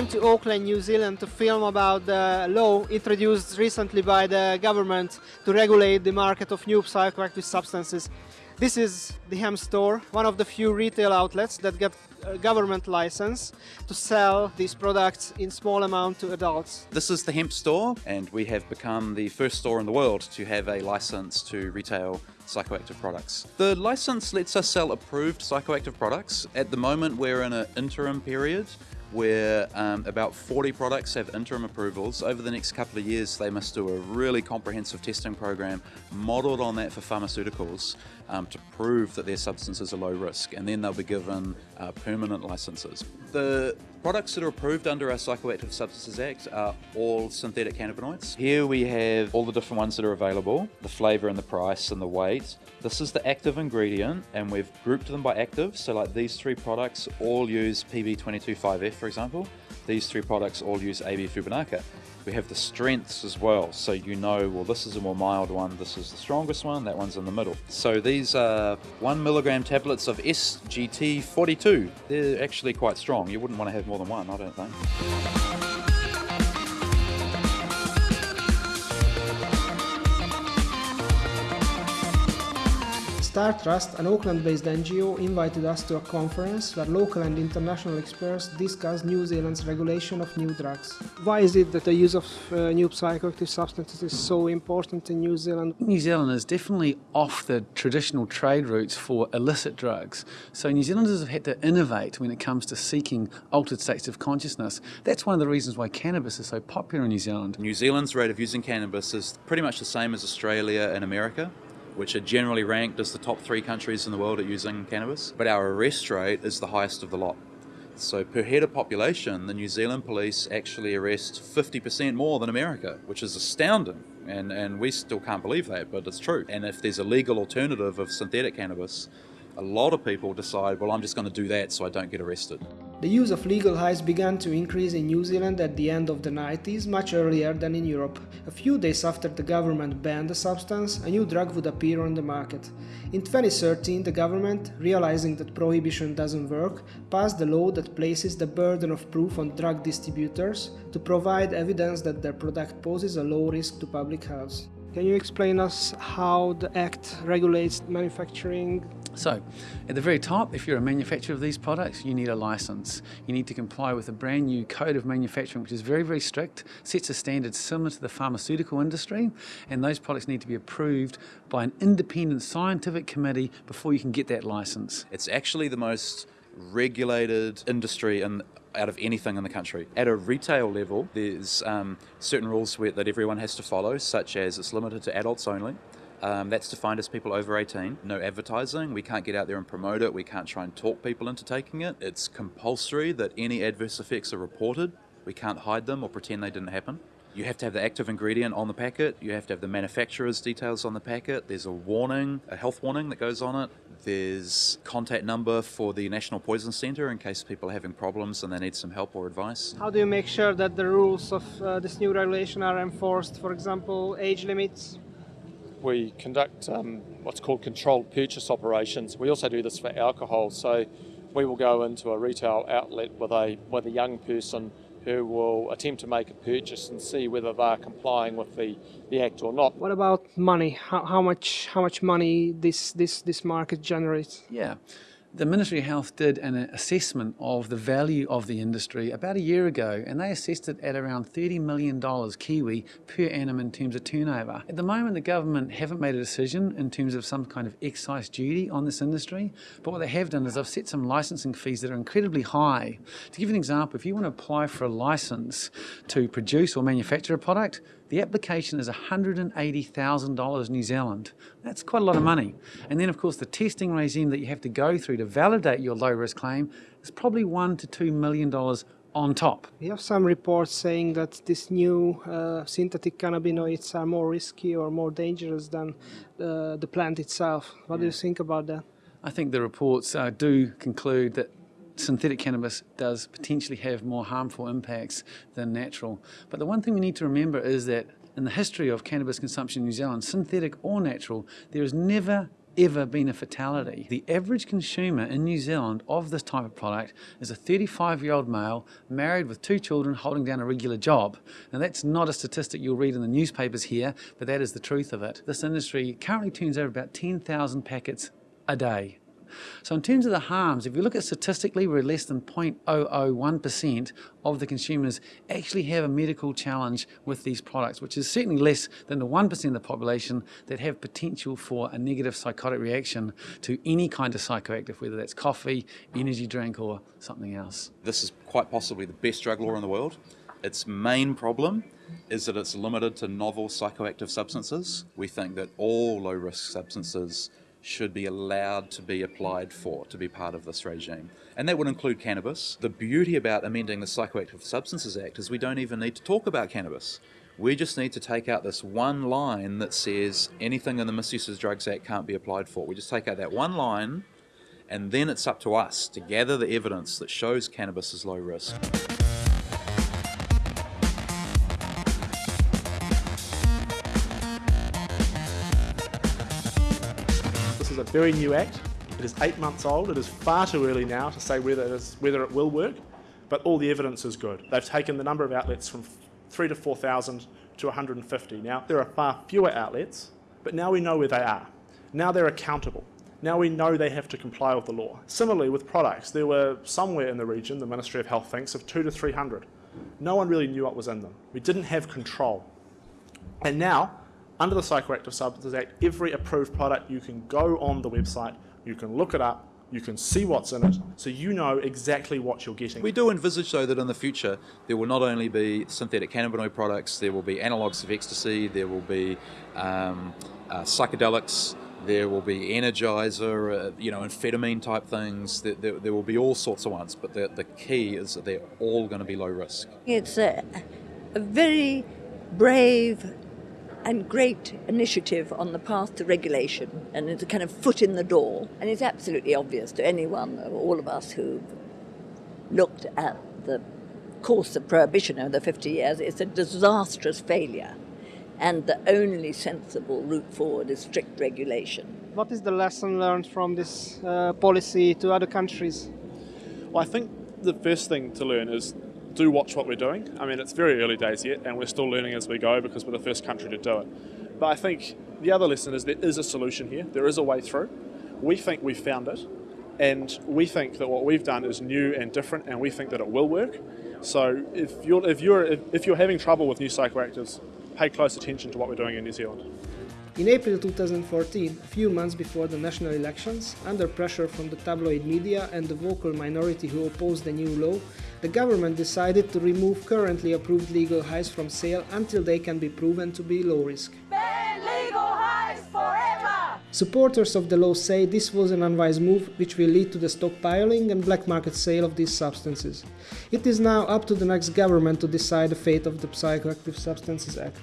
came to Auckland, New Zealand to film about the law introduced recently by the government to regulate the market of new psychoactive substances. This is the hemp store, one of the few retail outlets that get a government license to sell these products in small amount to adults. This is the hemp store and we have become the first store in the world to have a license to retail psychoactive products. The license lets us sell approved psychoactive products. At the moment we're in an interim period where um, about 40 products have interim approvals. Over the next couple of years, they must do a really comprehensive testing program modeled on that for pharmaceuticals um, to prove that their substances are low risk, and then they'll be given uh, permanent licenses. The products that are approved under our Psychoactive Substances Act are all synthetic cannabinoids. Here we have all the different ones that are available, the flavour and the price and the weight. This is the active ingredient, and we've grouped them by active, so like these three products all use PB225F for example. These three products all use AB Fubinaca. We have the strengths as well, so you know, well, this is a more mild one, this is the strongest one, that one's in the middle. So these are one milligram tablets of SGT42. They're actually quite strong. You wouldn't want to have more than one, I don't think. Star Trust, an Auckland-based NGO, invited us to a conference where local and international experts discussed New Zealand's regulation of new drugs. Why is it that the use of uh, new psychoactive substances is so important in New Zealand? New Zealand is definitely off the traditional trade routes for illicit drugs. So New Zealanders have had to innovate when it comes to seeking altered states of consciousness. That's one of the reasons why cannabis is so popular in New Zealand. New Zealand's rate of using cannabis is pretty much the same as Australia and America which are generally ranked as the top three countries in the world at using cannabis. But our arrest rate is the highest of the lot. So per head of population, the New Zealand police actually arrest 50% more than America, which is astounding. And, and we still can't believe that, but it's true. And if there's a legal alternative of synthetic cannabis, a lot of people decide, well, I'm just going to do that so I don't get arrested. The use of legal highs began to increase in New Zealand at the end of the 90s, much earlier than in Europe. A few days after the government banned the substance, a new drug would appear on the market. In 2013, the government, realizing that prohibition doesn't work, passed a law that places the burden of proof on drug distributors to provide evidence that their product poses a low risk to public health. Can you explain us how the Act regulates manufacturing so, at the very top, if you're a manufacturer of these products, you need a license. You need to comply with a brand new code of manufacturing, which is very, very strict, sets a standard similar to the pharmaceutical industry, and those products need to be approved by an independent scientific committee before you can get that license. It's actually the most regulated industry in out of anything in the country. At a retail level, there's um, certain rules that everyone has to follow, such as it's limited to adults only. Um, that's defined as people over 18. No advertising. We can't get out there and promote it. We can't try and talk people into taking it. It's compulsory that any adverse effects are reported. We can't hide them or pretend they didn't happen. You have to have the active ingredient on the packet. You have to have the manufacturer's details on the packet. There's a warning, a health warning that goes on it. There's contact number for the National Poison Centre in case people are having problems and they need some help or advice. How do you make sure that the rules of uh, this new regulation are enforced? For example, age limits, we conduct um, what's called controlled purchase operations. We also do this for alcohol. So we will go into a retail outlet with a with a young person who will attempt to make a purchase and see whether they're complying with the, the act or not. What about money? How, how much how much money this this this market generates? Yeah. The Ministry of Health did an assessment of the value of the industry about a year ago and they assessed it at around $30 million Kiwi per annum in terms of turnover. At the moment the government haven't made a decision in terms of some kind of excise duty on this industry but what they have done is they've set some licensing fees that are incredibly high. To give you an example, if you want to apply for a license to produce or manufacture a product, the application is $180,000 New Zealand. That's quite a lot of money. And then of course the testing regime that you have to go through to validate your low risk claim is probably one to two million dollars on top. We have some reports saying that these new uh, synthetic cannabinoids are more risky or more dangerous than uh, the plant itself. What yeah. do you think about that? I think the reports uh, do conclude that synthetic cannabis does potentially have more harmful impacts than natural. But the one thing we need to remember is that in the history of cannabis consumption in New Zealand, synthetic or natural, there has never ever been a fatality. The average consumer in New Zealand of this type of product is a 35 year old male married with two children holding down a regular job. Now that's not a statistic you'll read in the newspapers here, but that is the truth of it. This industry currently turns over about 10,000 packets a day. So in terms of the harms, if you look at statistically, we're less than 0.001% of the consumers actually have a medical challenge with these products, which is certainly less than the 1% of the population that have potential for a negative psychotic reaction to any kind of psychoactive, whether that's coffee, energy drink or something else. This is quite possibly the best drug law in the world. Its main problem is that it's limited to novel psychoactive substances. We think that all low risk substances should be allowed to be applied for to be part of this regime. And that would include cannabis. The beauty about amending the Psychoactive Substances Act is we don't even need to talk about cannabis. We just need to take out this one line that says anything in the Misuse of Drugs Act can't be applied for. We just take out that one line, and then it's up to us to gather the evidence that shows cannabis is low risk. A very new act. It is eight months old. It is far too early now to say whether it, is, whether it will work, but all the evidence is good. They've taken the number of outlets from three to 4,000 to 150. Now, there are far fewer outlets, but now we know where they are. Now they're accountable. Now we know they have to comply with the law. Similarly, with products, there were somewhere in the region, the Ministry of Health thinks, of two to 300. No one really knew what was in them. We didn't have control. And now, under the Psychoactive Substances Act, every approved product, you can go on the website, you can look it up, you can see what's in it, so you know exactly what you're getting. We do envisage, though, that in the future there will not only be synthetic cannabinoid products, there will be analogues of ecstasy, there will be um, uh, psychedelics, there will be energizer, uh, you know, amphetamine type things. There, there, there, will be all sorts of ones, but the, the key is that they're all going to be low risk. It's a, a very brave and great initiative on the path to regulation, and it's a kind of foot in the door. And it's absolutely obvious to anyone, all of us who've looked at the course of prohibition over the 50 years, it's a disastrous failure. And the only sensible route forward is strict regulation. What is the lesson learned from this uh, policy to other countries? Well, I think the first thing to learn is do watch what we're doing. I mean, it's very early days yet, and we're still learning as we go because we're the first country to do it. But I think the other lesson is there is a solution here. There is a way through. We think we've found it, and we think that what we've done is new and different, and we think that it will work. So if you're if you're if you're having trouble with new psychoactives, pay close attention to what we're doing in New Zealand. In April 2014, a few months before the national elections, under pressure from the tabloid media and the vocal minority who opposed the new law, the government decided to remove currently approved legal highs from sale until they can be proven to be low risk. Supporters of the law say this was an unwise move which will lead to the stockpiling and black market sale of these substances. It is now up to the next government to decide the fate of the Psychoactive Substances Act.